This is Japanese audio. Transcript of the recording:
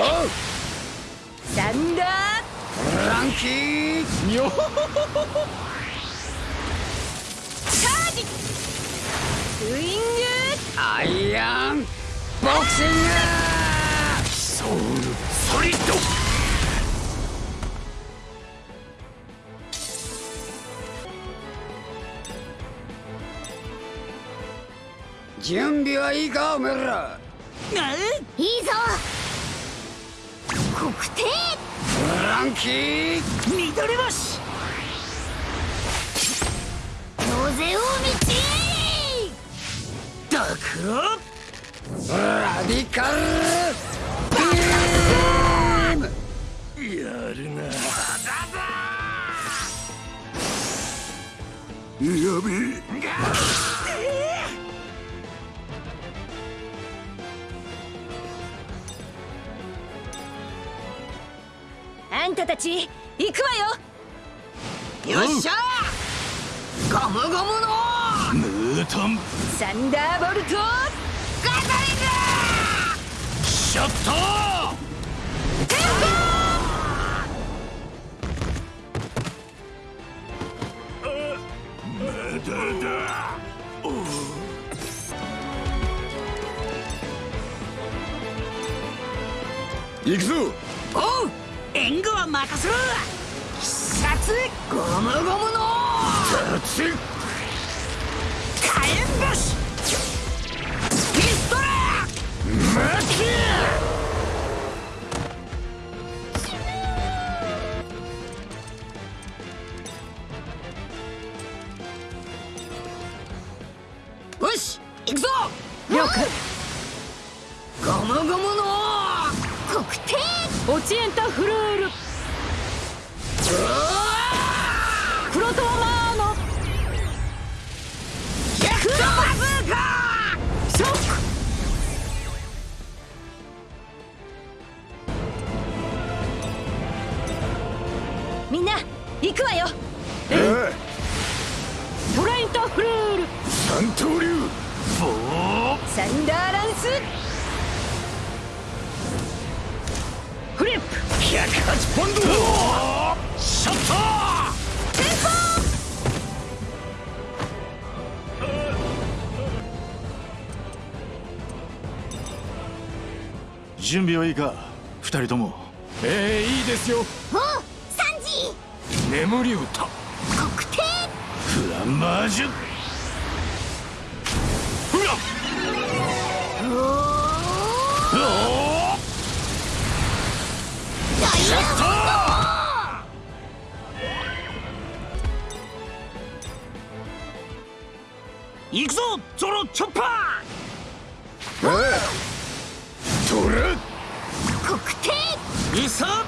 サンダーランキーよチャージスイングアイアンボクシングソウルソリッド準備はいいかおめらいいぞ国定ランキー緑星風を道ダクロラディカルビームやるなだだやべえあんたたち行くわよ。よっしゃゴムゴムの。ムートンサンダーボルトガザリング。ショット。まだだ行くぞおう援護は任せろ。必殺ゴムゴムの。火炎星ピストルマよし行くぞ。了解ゴムゴムの国定。オチエンタフルール。プロトーマーの。クロバズーカー。ショック。みんな行くわよ。えトライントフルール。三刀流。ボーサンダーランス108ポンドショットテン準備はいいか？二人とも。ええいいですよ。ポおサンジ！眠り歌。国定フランマージュ行くぞゾロチョッパー！ええ。トラ国定ウサ